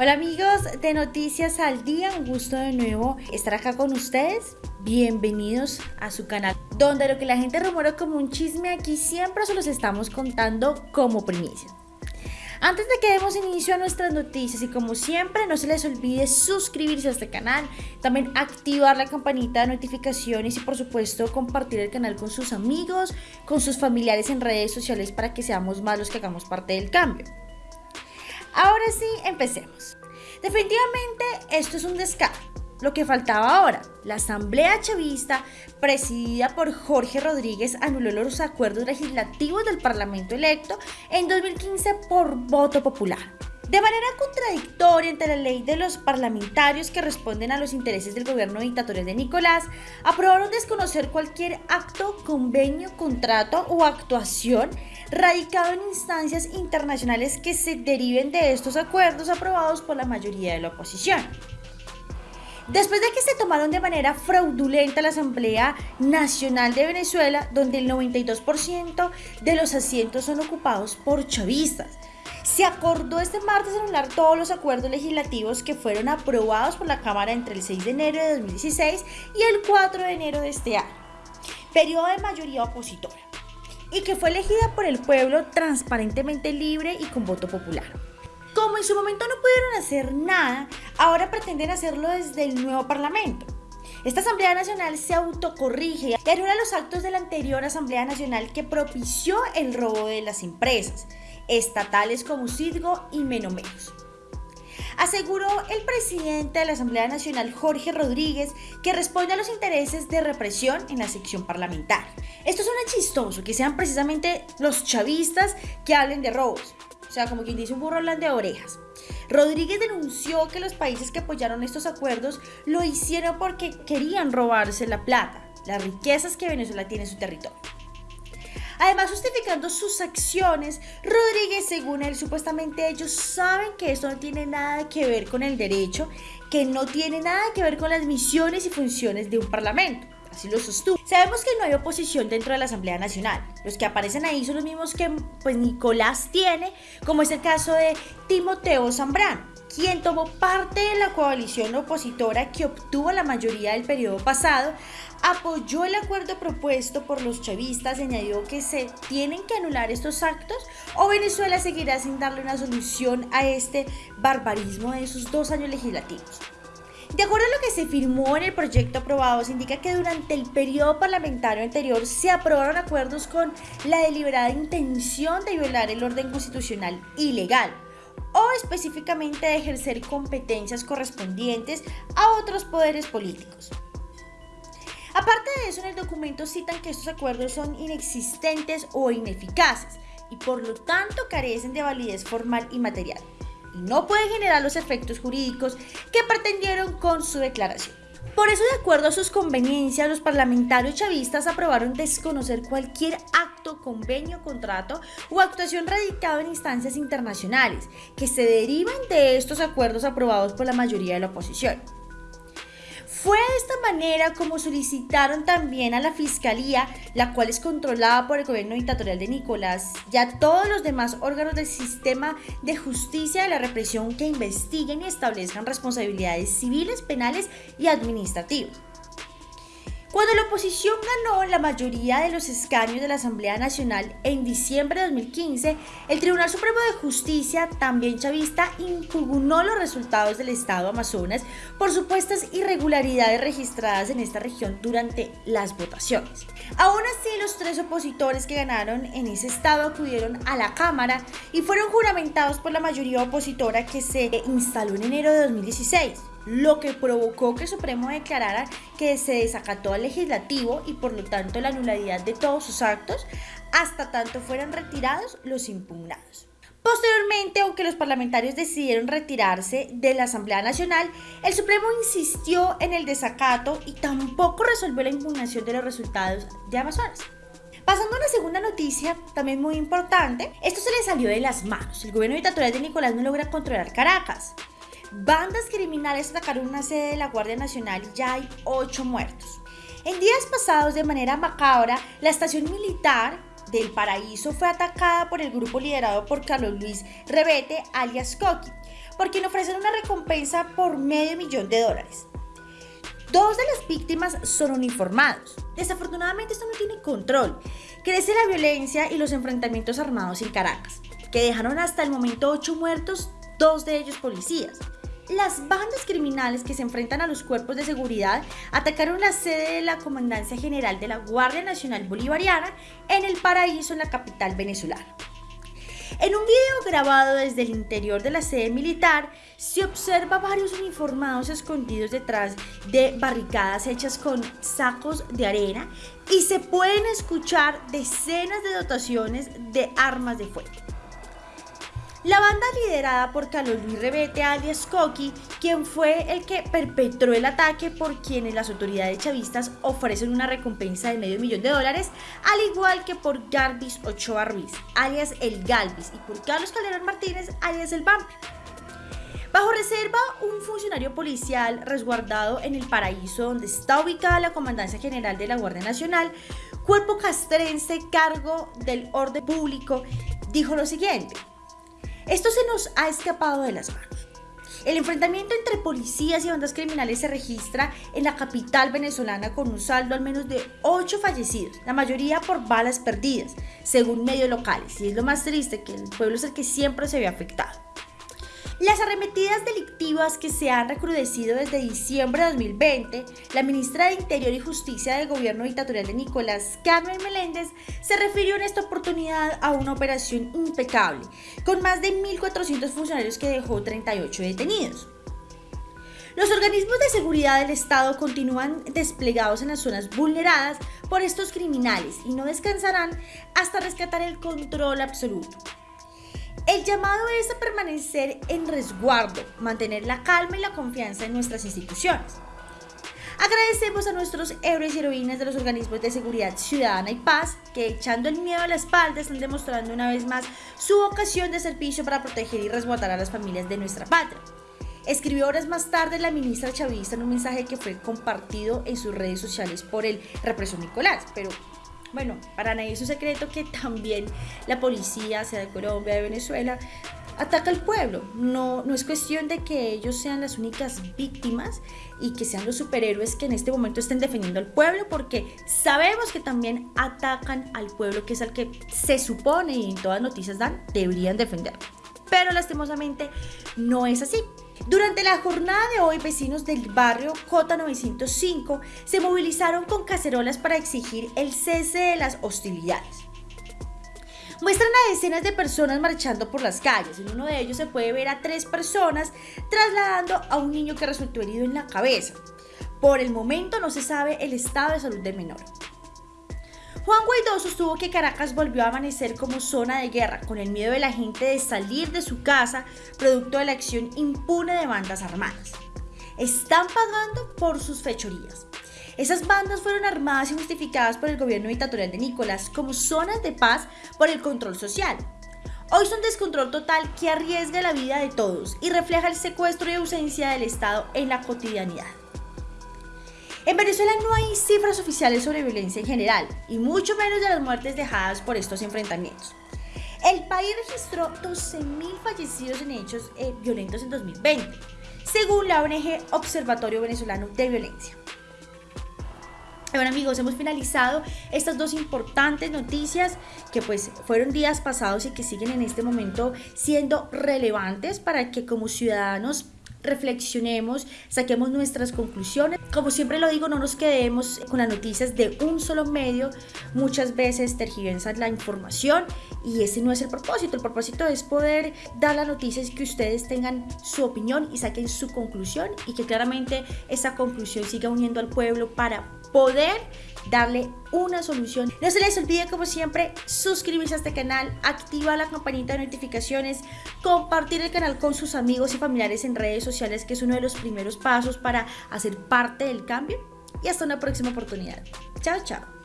Hola amigos de Noticias al Día, un gusto de nuevo estar acá con ustedes. Bienvenidos a su canal, donde lo que la gente rumora como un chisme aquí siempre se los estamos contando como primicia. Antes de que demos inicio a nuestras noticias y como siempre no se les olvide suscribirse a este canal, también activar la campanita de notificaciones y por supuesto compartir el canal con sus amigos, con sus familiares en redes sociales para que seamos más los que hagamos parte del cambio. Ahora sí, empecemos. Definitivamente esto es un descaro. Lo que faltaba ahora, la Asamblea Chavista, presidida por Jorge Rodríguez, anuló los acuerdos legislativos del Parlamento electo en 2015 por voto popular. De manera contradictoria entre la ley de los parlamentarios que responden a los intereses del gobierno dictatorial de Nicolás, aprobaron desconocer cualquier acto, convenio, contrato o actuación radicado en instancias internacionales que se deriven de estos acuerdos aprobados por la mayoría de la oposición. Después de que se tomaron de manera fraudulenta la Asamblea Nacional de Venezuela, donde el 92% de los asientos son ocupados por chavistas, se acordó este martes anular todos los acuerdos legislativos que fueron aprobados por la Cámara entre el 6 de enero de 2016 y el 4 de enero de este año, periodo de mayoría opositora, y que fue elegida por el pueblo transparentemente libre y con voto popular. Como en su momento no pudieron hacer nada, ahora pretenden hacerlo desde el nuevo Parlamento. Esta Asamblea Nacional se autocorrige y anula los actos de la anterior Asamblea Nacional que propició el robo de las empresas estatales como Cidgo y Menos. Aseguró el presidente de la Asamblea Nacional, Jorge Rodríguez, que responde a los intereses de represión en la sección parlamentaria. Esto suena chistoso, que sean precisamente los chavistas que hablen de robos. O sea, como quien dice un burro de orejas. Rodríguez denunció que los países que apoyaron estos acuerdos lo hicieron porque querían robarse la plata, las riquezas que Venezuela tiene en su territorio. Además, justificando sus acciones, Rodríguez, según él, supuestamente ellos saben que esto no tiene nada que ver con el derecho, que no tiene nada que ver con las misiones y funciones de un parlamento. Así lo sostuvo. Sabemos que no hay oposición dentro de la Asamblea Nacional. Los que aparecen ahí son los mismos que pues, Nicolás tiene, como es el caso de Timoteo Zambrano quien tomó parte de la coalición opositora que obtuvo la mayoría del periodo pasado, apoyó el acuerdo propuesto por los chavistas y añadió que se tienen que anular estos actos o Venezuela seguirá sin darle una solución a este barbarismo de sus dos años legislativos. De acuerdo a lo que se firmó en el proyecto aprobado, se indica que durante el periodo parlamentario anterior se aprobaron acuerdos con la deliberada intención de violar el orden constitucional ilegal o específicamente de ejercer competencias correspondientes a otros poderes políticos. Aparte de eso, en el documento citan que estos acuerdos son inexistentes o ineficaces y por lo tanto carecen de validez formal y material y no pueden generar los efectos jurídicos que pretendieron con su declaración. Por eso, de acuerdo a sus conveniencias, los parlamentarios chavistas aprobaron desconocer cualquier acto, convenio, contrato o actuación radicado en instancias internacionales que se derivan de estos acuerdos aprobados por la mayoría de la oposición. Fue de esta manera como solicitaron también a la Fiscalía, la cual es controlada por el gobierno dictatorial de Nicolás, y a todos los demás órganos del sistema de justicia de la represión que investiguen y establezcan responsabilidades civiles, penales y administrativas. Cuando la oposición ganó la mayoría de los escaños de la Asamblea Nacional en diciembre de 2015, el Tribunal Supremo de Justicia, también chavista, impugnó los resultados del Estado Amazonas por supuestas irregularidades registradas en esta región durante las votaciones. Aún así, los tres opositores que ganaron en ese estado acudieron a la Cámara y fueron juramentados por la mayoría opositora que se instaló en enero de 2016 lo que provocó que el Supremo declarara que se desacató al legislativo y por lo tanto la nulidad de todos sus actos hasta tanto fueran retirados los impugnados. Posteriormente, aunque los parlamentarios decidieron retirarse de la Asamblea Nacional, el Supremo insistió en el desacato y tampoco resolvió la impugnación de los resultados de Amazonas. Pasando a una segunda noticia, también muy importante, esto se le salió de las manos. El gobierno dictatorial de Nicolás no logra controlar Caracas. Bandas criminales atacaron una sede de la Guardia Nacional y ya hay ocho muertos. En días pasados, de manera macabra, la estación militar del Paraíso fue atacada por el grupo liderado por Carlos Luis Rebete, alias Coqui, por quien ofrecen una recompensa por medio millón de dólares. Dos de las víctimas son uniformados. Desafortunadamente esto no tiene control. Crece la violencia y los enfrentamientos armados en Caracas, que dejaron hasta el momento ocho muertos, dos de ellos policías. Las bandas criminales que se enfrentan a los cuerpos de seguridad atacaron la sede de la Comandancia General de la Guardia Nacional Bolivariana en el Paraíso, en la capital venezolana. En un video grabado desde el interior de la sede militar, se observa varios uniformados escondidos detrás de barricadas hechas con sacos de arena y se pueden escuchar decenas de dotaciones de armas de fuego. La banda liderada por Carlos Luis Rebete alias Coqui, quien fue el que perpetró el ataque por quienes las autoridades chavistas ofrecen una recompensa de medio millón de dólares, al igual que por Garbis Ochoa Ruiz, alias El Galvis, y por Carlos Calderón Martínez, alias El Vamp. Bajo reserva, un funcionario policial resguardado en el paraíso donde está ubicada la Comandancia General de la Guardia Nacional, cuerpo castrense cargo del orden público, dijo lo siguiente. Esto se nos ha escapado de las manos. El enfrentamiento entre policías y bandas criminales se registra en la capital venezolana con un saldo al menos de 8 fallecidos, la mayoría por balas perdidas, según medios locales. Y es lo más triste que el pueblo es el que siempre se ve afectado. Las arremetidas delictivas que se han recrudecido desde diciembre de 2020, la ministra de Interior y Justicia del gobierno dictatorial de Nicolás Carmen Meléndez se refirió en esta oportunidad a una operación impecable, con más de 1.400 funcionarios que dejó 38 detenidos. Los organismos de seguridad del Estado continúan desplegados en las zonas vulneradas por estos criminales y no descansarán hasta rescatar el control absoluto. El llamado es a permanecer en resguardo, mantener la calma y la confianza en nuestras instituciones. Agradecemos a nuestros héroes y heroínas de los organismos de seguridad ciudadana y paz que echando el miedo a la espalda están demostrando una vez más su vocación de servicio para proteger y resguardar a las familias de nuestra patria. Escribió horas más tarde la ministra chavista en un mensaje que fue compartido en sus redes sociales por el represor Nicolás, pero bueno, para nadie es un secreto que también la policía, sea de Colombia, de Venezuela, ataca al pueblo. No, no es cuestión de que ellos sean las únicas víctimas y que sean los superhéroes que en este momento estén defendiendo al pueblo, porque sabemos que también atacan al pueblo, que es al que se supone y en todas noticias dan, deberían defender. Pero lastimosamente no es así. Durante la jornada de hoy, vecinos del barrio J905 se movilizaron con cacerolas para exigir el cese de las hostilidades. Muestran a decenas de personas marchando por las calles. En uno de ellos se puede ver a tres personas trasladando a un niño que resultó herido en la cabeza. Por el momento no se sabe el estado de salud del menor. Juan Guaidó sostuvo que Caracas volvió a amanecer como zona de guerra, con el miedo de la gente de salir de su casa, producto de la acción impune de bandas armadas. Están pagando por sus fechorías. Esas bandas fueron armadas y justificadas por el gobierno dictatorial de Nicolás como zonas de paz por el control social. Hoy son descontrol total que arriesga la vida de todos y refleja el secuestro y ausencia del Estado en la cotidianidad. En Venezuela no hay cifras oficiales sobre violencia en general, y mucho menos de las muertes dejadas por estos enfrentamientos. El país registró 12.000 fallecidos en hechos eh, violentos en 2020, según la ONG Observatorio Venezolano de Violencia. Bueno amigos, hemos finalizado estas dos importantes noticias que pues fueron días pasados y que siguen en este momento siendo relevantes para que como ciudadanos reflexionemos, saquemos nuestras conclusiones. Como siempre lo digo, no nos quedemos con las noticias de un solo medio. Muchas veces tergiversan la información y ese no es el propósito. El propósito es poder dar las noticias que ustedes tengan su opinión y saquen su conclusión y que claramente esa conclusión siga uniendo al pueblo para poder darle una solución. No se les olvide como siempre suscribirse a este canal, activar la campanita de notificaciones, compartir el canal con sus amigos y familiares en redes sociales que es uno de los primeros pasos para hacer parte del cambio y hasta una próxima oportunidad. Chao, chao.